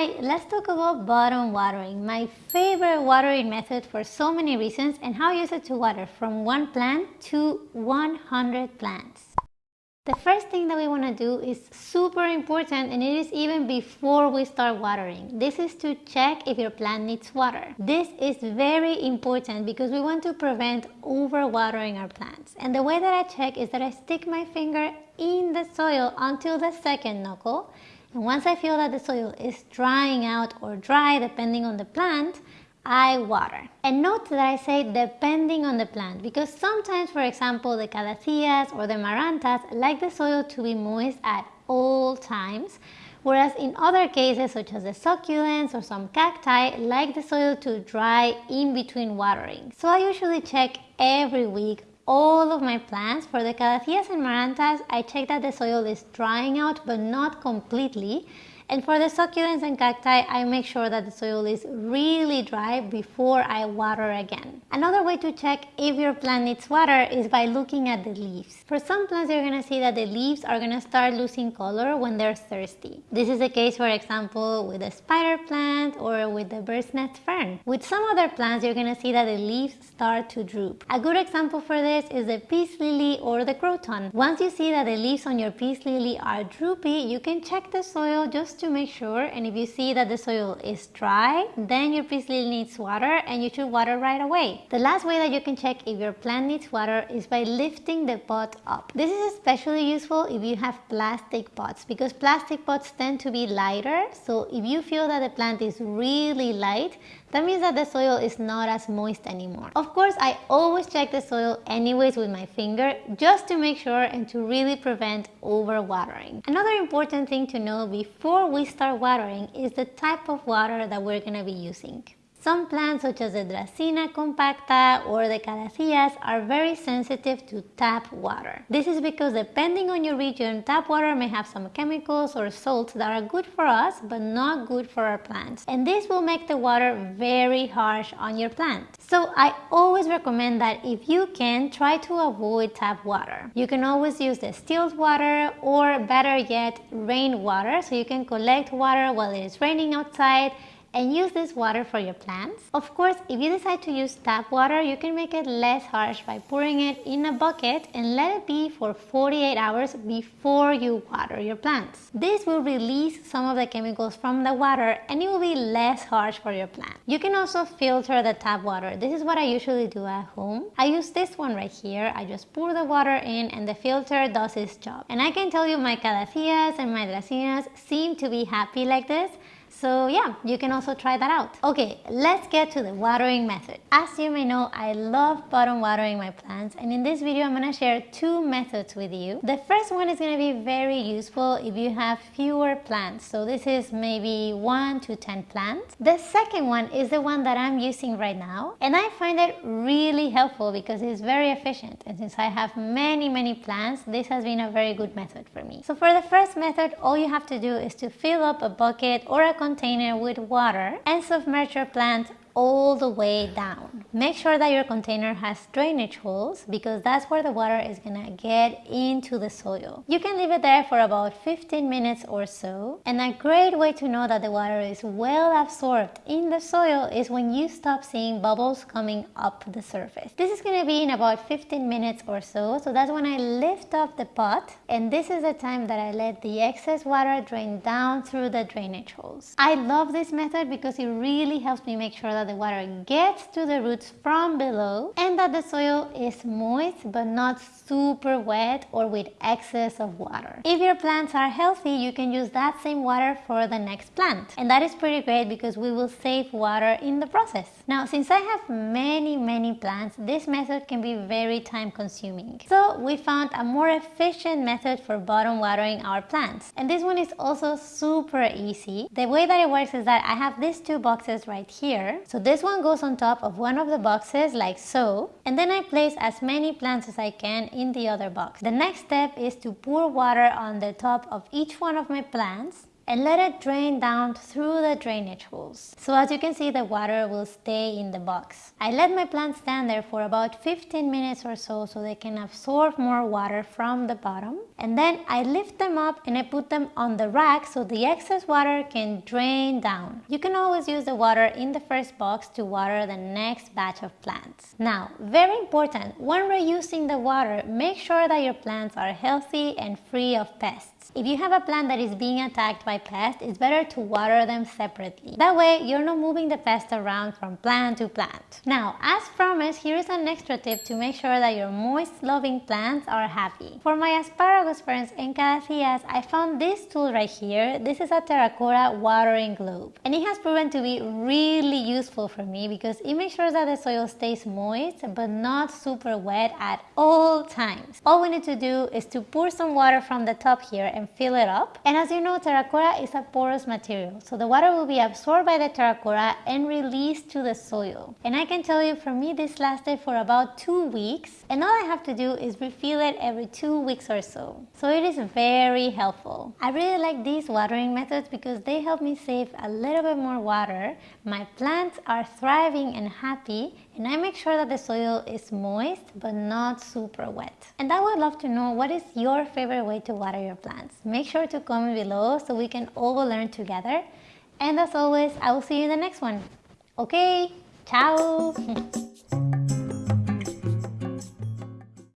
Alright, let's talk about bottom watering, my favorite watering method for so many reasons and how I use it to water from one plant to 100 plants. The first thing that we want to do is super important and it is even before we start watering. This is to check if your plant needs water. This is very important because we want to prevent overwatering our plants. And the way that I check is that I stick my finger in the soil until the second knuckle and once I feel that the soil is drying out or dry depending on the plant, I water. And note that I say depending on the plant because sometimes, for example, the calatheas or the marantas like the soil to be moist at all times, whereas in other cases such as the succulents or some cacti like the soil to dry in between watering. So I usually check every week all of my plants. For the calatheas and marantas, I check that the soil is drying out but not completely and for the succulents and cacti, I make sure that the soil is really dry before I water again. Another way to check if your plant needs water is by looking at the leaves. For some plants, you're gonna see that the leaves are gonna start losing color when they're thirsty. This is the case, for example, with the spider plant or with the bird's nest fern. With some other plants, you're gonna see that the leaves start to droop. A good example for this is the peace lily or the Once you see that the leaves on your peace lily are droopy, you can check the soil just to make sure and if you see that the soil is dry then your peace lily needs water and you should water right away. The last way that you can check if your plant needs water is by lifting the pot up. This is especially useful if you have plastic pots because plastic pots tend to be lighter so if you feel that the plant is really light that means that the soil is not as moist anymore. Of course, I always check the soil anyways with my finger just to make sure and to really prevent overwatering. Another important thing to know before we start watering is the type of water that we're to be using. Some plants such as the Dracaena compacta or the Calatheas are very sensitive to tap water. This is because depending on your region, tap water may have some chemicals or salts that are good for us but not good for our plants. And this will make the water very harsh on your plant. So I always recommend that if you can, try to avoid tap water. You can always use the distilled water or better yet, rainwater so you can collect water while it is raining outside and use this water for your plants. Of course, if you decide to use tap water, you can make it less harsh by pouring it in a bucket and let it be for 48 hours before you water your plants. This will release some of the chemicals from the water and it will be less harsh for your plant. You can also filter the tap water. This is what I usually do at home. I use this one right here. I just pour the water in and the filter does its job. And I can tell you my calatheas and my dracaenas seem to be happy like this so yeah, you can also try that out. Okay, let's get to the watering method. As you may know, I love bottom watering my plants and in this video I'm going to share two methods with you. The first one is going to be very useful if you have fewer plants. So this is maybe 1 to 10 plants. The second one is the one that I'm using right now and I find it really helpful because it's very efficient and since I have many many plants, this has been a very good method for me. So for the first method, all you have to do is to fill up a bucket or a container with water and submerge your plant all the way down. Make sure that your container has drainage holes because that's where the water is gonna get into the soil. You can leave it there for about 15 minutes or so. And a great way to know that the water is well absorbed in the soil is when you stop seeing bubbles coming up the surface. This is gonna be in about 15 minutes or so. So that's when I lift up the pot and this is the time that I let the excess water drain down through the drainage holes. I love this method because it really helps me make sure that the water gets to the roots from below and that the soil is moist but not super wet or with excess of water. If your plants are healthy, you can use that same water for the next plant. And that is pretty great because we will save water in the process. Now, since I have many, many plants, this method can be very time consuming. So we found a more efficient method for bottom watering our plants. And this one is also super easy. The way that it works is that I have these two boxes right here. So this one goes on top of one of the boxes like so and then I place as many plants as I can in the other box. The next step is to pour water on the top of each one of my plants and let it drain down through the drainage holes. So as you can see, the water will stay in the box. I let my plants stand there for about 15 minutes or so so they can absorb more water from the bottom. And then I lift them up and I put them on the rack so the excess water can drain down. You can always use the water in the first box to water the next batch of plants. Now, very important, when reusing the water, make sure that your plants are healthy and free of pests. If you have a plant that is being attacked by pests, it's better to water them separately. That way, you're not moving the pest around from plant to plant. Now, as promised, here is an extra tip to make sure that your moist-loving plants are happy. For my asparagus ferns and calatheas, I found this tool right here. This is a terracotta watering globe. And it has proven to be really useful for me because it makes sure that the soil stays moist but not super wet at all times. All we need to do is to pour some water from the top here and fill it up. And as you know, terracotta is a porous material, so the water will be absorbed by the terracotta and released to the soil. And I can tell you, for me, this lasted for about two weeks, and all I have to do is refill it every two weeks or so. So it is very helpful. I really like these watering methods because they help me save a little bit more water. My plants are thriving and happy, and I make sure that the soil is moist but not super wet. And I would love to know what is your favorite way to water your plants. Make sure to comment below so we can all learn together. And as always, I will see you in the next one. Okay, ciao!